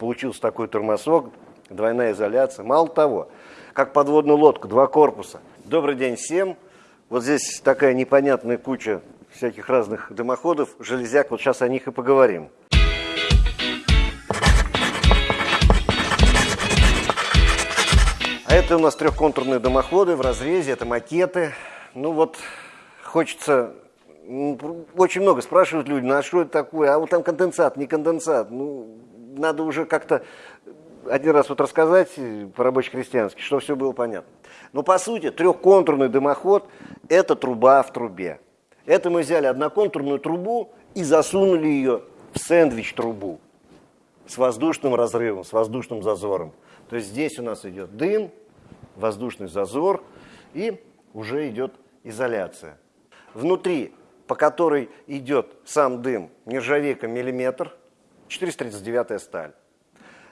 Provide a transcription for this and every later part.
получился такой термосок, двойная изоляция. Мало того, как подводную лодку, два корпуса. Добрый день всем. Вот здесь такая непонятная куча всяких разных дымоходов, железяк, вот сейчас о них и поговорим. А это у нас трехконтурные дымоходы в разрезе, это макеты. Ну вот, хочется... Очень много спрашивают люди, ну а что это такое? А вот там конденсат, не конденсат. Ну, надо уже как-то один раз вот рассказать по-рабоче-крестьянски, что все было понятно. Но по сути трехконтурный дымоход – это труба в трубе. Это мы взяли одноконтурную трубу и засунули ее в сэндвич-трубу с воздушным разрывом, с воздушным зазором. То есть здесь у нас идет дым, воздушный зазор и уже идет изоляция. Внутри, по которой идет сам дым, нержавейка миллиметр, 439 сталь.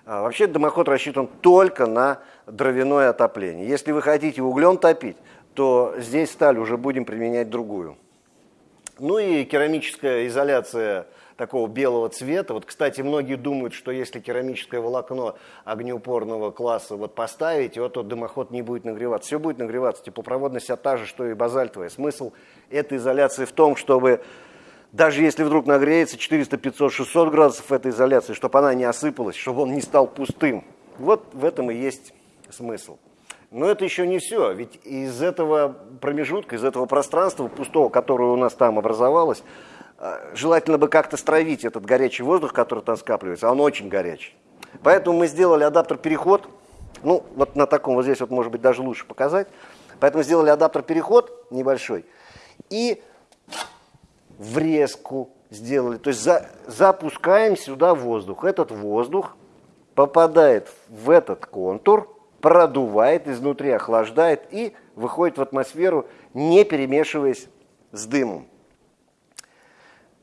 А, вообще дымоход рассчитан только на дровяное отопление. Если вы хотите углем топить, то здесь сталь уже будем применять другую. Ну и керамическая изоляция такого белого цвета. Вот, кстати, многие думают, что если керамическое волокно огнеупорного класса вот поставить, вот тот дымоход не будет нагреваться. Все будет нагреваться. Теплопроводность та же, что и базальтовая. Смысл этой изоляции в том, чтобы даже если вдруг нагреется 400, 500, 600 градусов этой изоляции, чтобы она не осыпалась, чтобы он не стал пустым. Вот в этом и есть смысл. Но это еще не все, ведь из этого промежутка, из этого пространства пустого, которое у нас там образовалось, э, желательно бы как-то стравить этот горячий воздух, который там скапливается, а он очень горячий. Поэтому мы сделали адаптер-переход, ну вот на таком вот здесь вот может быть даже лучше показать. Поэтому сделали адаптер-переход небольшой и врезку сделали. То есть за, запускаем сюда воздух. Этот воздух попадает в этот контур, продувает изнутри, охлаждает и выходит в атмосферу, не перемешиваясь с дымом.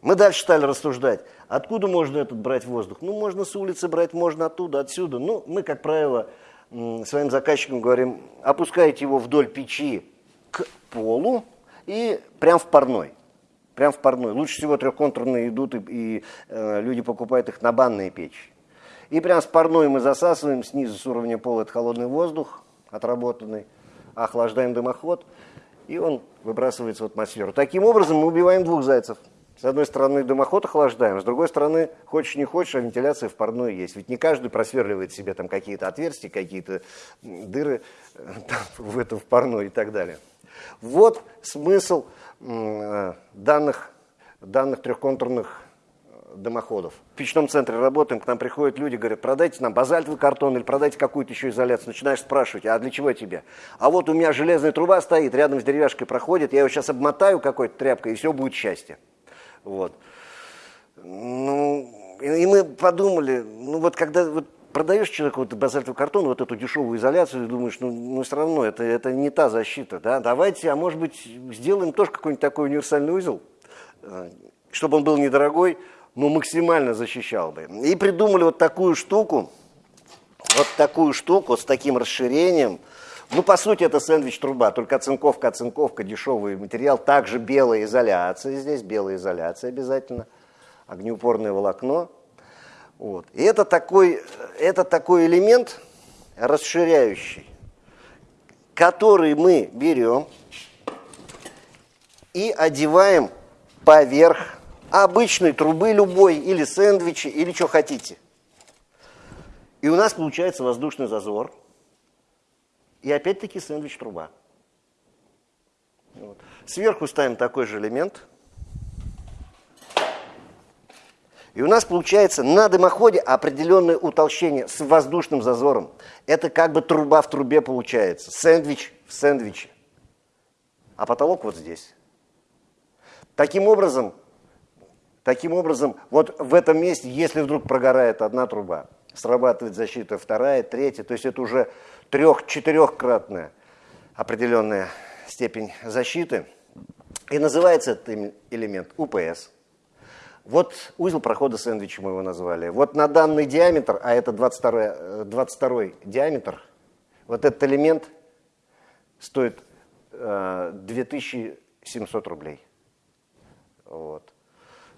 Мы дальше стали рассуждать, откуда можно этот брать воздух. Ну, можно с улицы брать, можно оттуда, отсюда. Ну, мы, как правило, своим заказчикам говорим, опускайте его вдоль печи к полу и прям в парной. Прям в парной. Лучше всего трехконтурные идут, и, и э, люди покупают их на банные печи. И прям с парной мы засасываем снизу с уровня пола это холодный воздух, отработанный, охлаждаем дымоход, и он выбрасывается в атмосферу. Таким образом мы убиваем двух зайцев. С одной стороны дымоход охлаждаем, с другой стороны, хочешь не хочешь, а вентиляция в парной есть. Ведь не каждый просверливает себе там какие-то отверстия, какие-то дыры э, там, в этом в парной и так далее. Вот смысл Э, данных, данных трехконтурных э, дымоходов. В печном центре работаем, к нам приходят люди, говорят, продайте нам базальтовый картон или продайте какую-то еще изоляцию. Начинаешь спрашивать, а для чего тебе? А вот у меня железная труба стоит, рядом с деревяшкой проходит, я его сейчас обмотаю какой-то тряпкой, и все будет счастье. Вот. Ну, и мы подумали, ну вот когда вот продаешь человеку вот базальтовый картон, вот эту дешевую изоляцию, и думаешь, ну, ну все равно это, это не та защита, да, давайте, а может быть, сделаем тоже какой-нибудь такой универсальный узел, э, чтобы он был недорогой, но максимально защищал бы. И придумали вот такую штуку, вот такую штуку с таким расширением, ну, по сути, это сэндвич-труба, только оцинковка, оцинковка, дешевый материал, также белая изоляция здесь, белая изоляция обязательно, огнеупорное волокно, вот. И это такой, это такой элемент расширяющий, который мы берем и одеваем поверх обычной трубы любой, или сэндвичи, или что хотите. И у нас получается воздушный зазор. И опять-таки сэндвич-труба. Вот. Сверху ставим такой же элемент – И у нас получается на дымоходе определенное утолщение с воздушным зазором. Это как бы труба в трубе получается. Сэндвич в сэндвиче. А потолок вот здесь. Таким образом, таким образом, вот в этом месте, если вдруг прогорает одна труба, срабатывает защита вторая, третья, то есть это уже трех-четырехкратная определенная степень защиты. И называется этот элемент УПС – вот узел прохода сэндвича мы его назвали. Вот на данный диаметр, а это 22, 22 э, диаметр, вот этот элемент стоит э, 2700 рублей. Вот.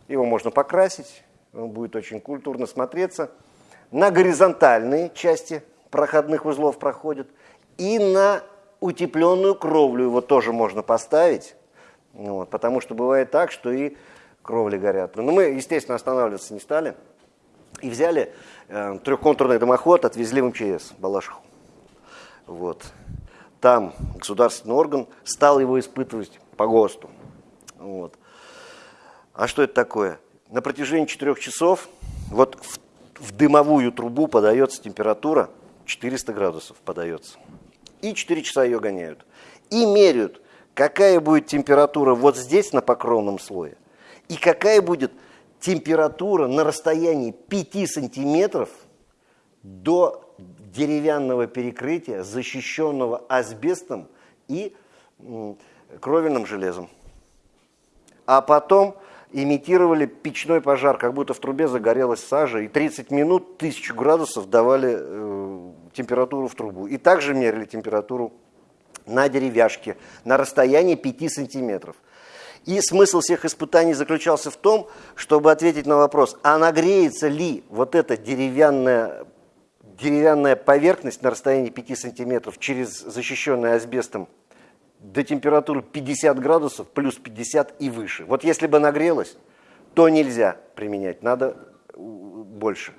Его можно покрасить, он будет очень культурно смотреться. на горизонтальные части проходных узлов проходит, и на утепленную кровлю его тоже можно поставить, вот, потому что бывает так, что и кровли горят. Но мы, естественно, останавливаться не стали и взяли э, трехконтурный дымоход, отвезли в МЧС Балашиху. Вот. Там государственный орган стал его испытывать по ГОСТу. Вот. А что это такое? На протяжении четырех часов вот в, в дымовую трубу подается температура 400 градусов подается. И 4 часа ее гоняют. И меряют, какая будет температура вот здесь на покровном слое, и какая будет температура на расстоянии 5 сантиметров до деревянного перекрытия, защищенного асбестом и кровельным железом. А потом имитировали печной пожар, как будто в трубе загорелась сажа, и 30 минут 1000 градусов давали э, температуру в трубу. И также мерили температуру на деревяшке на расстоянии 5 сантиметров. И смысл всех испытаний заключался в том, чтобы ответить на вопрос, а нагреется ли вот эта деревянная, деревянная поверхность на расстоянии 5 сантиметров через защищенный асбестом до температуры 50 градусов, плюс 50 и выше. Вот если бы нагрелось, то нельзя применять, надо больше.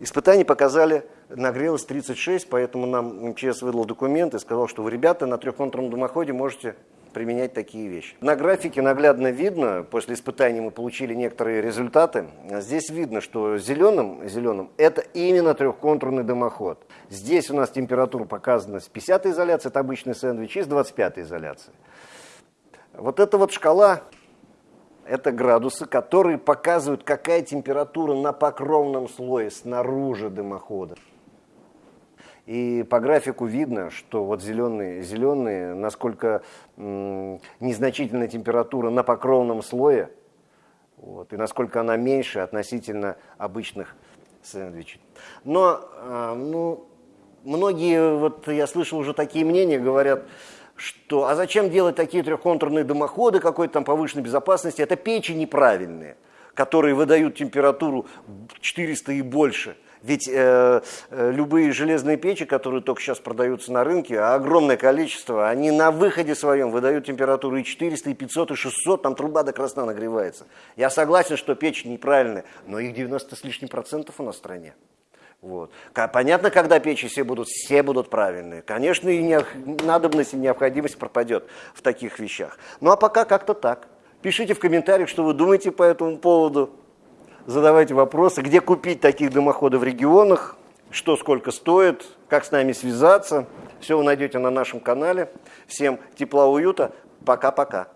Испытания показали, нагрелось 36, поэтому нам МЧС выдал документ и сказал, что вы, ребята, на трехконтурном дымоходе можете применять такие вещи. На графике наглядно видно, после испытаний мы получили некоторые результаты. Здесь видно, что зеленым, зеленым это именно трехконтурный дымоход. Здесь у нас температура показана с 50 изоляции, это обычный сэндвич, и с 25 изоляции. Вот эта вот шкала, это градусы, которые показывают, какая температура на покровном слое снаружи дымохода. И по графику видно, что вот зеленые, зеленые насколько незначительная температура на покровном слое, вот, и насколько она меньше относительно обычных сэндвичей. Но э, ну, многие, вот я слышал уже такие мнения, говорят, что а зачем делать такие трехконтурные дымоходы какой-то там повышенной безопасности, это печи неправильные, которые выдают температуру 400 и больше – ведь э, э, любые железные печи, которые только сейчас продаются на рынке, а огромное количество, они на выходе своем выдают температуру и 400, и 500, и 600, там труба до красна нагревается. Я согласен, что печь неправильная, но их 90 с лишним процентов у нас в стране. Вот. Понятно, когда печи все будут, все будут правильные. Конечно, и не, надобность и необходимость пропадет в таких вещах. Ну а пока как-то так. Пишите в комментариях, что вы думаете по этому поводу задавайте вопросы, где купить таких дымоходов в регионах, что сколько стоит, как с нами связаться. Все вы найдете на нашем канале. Всем тепла, уюта. Пока-пока.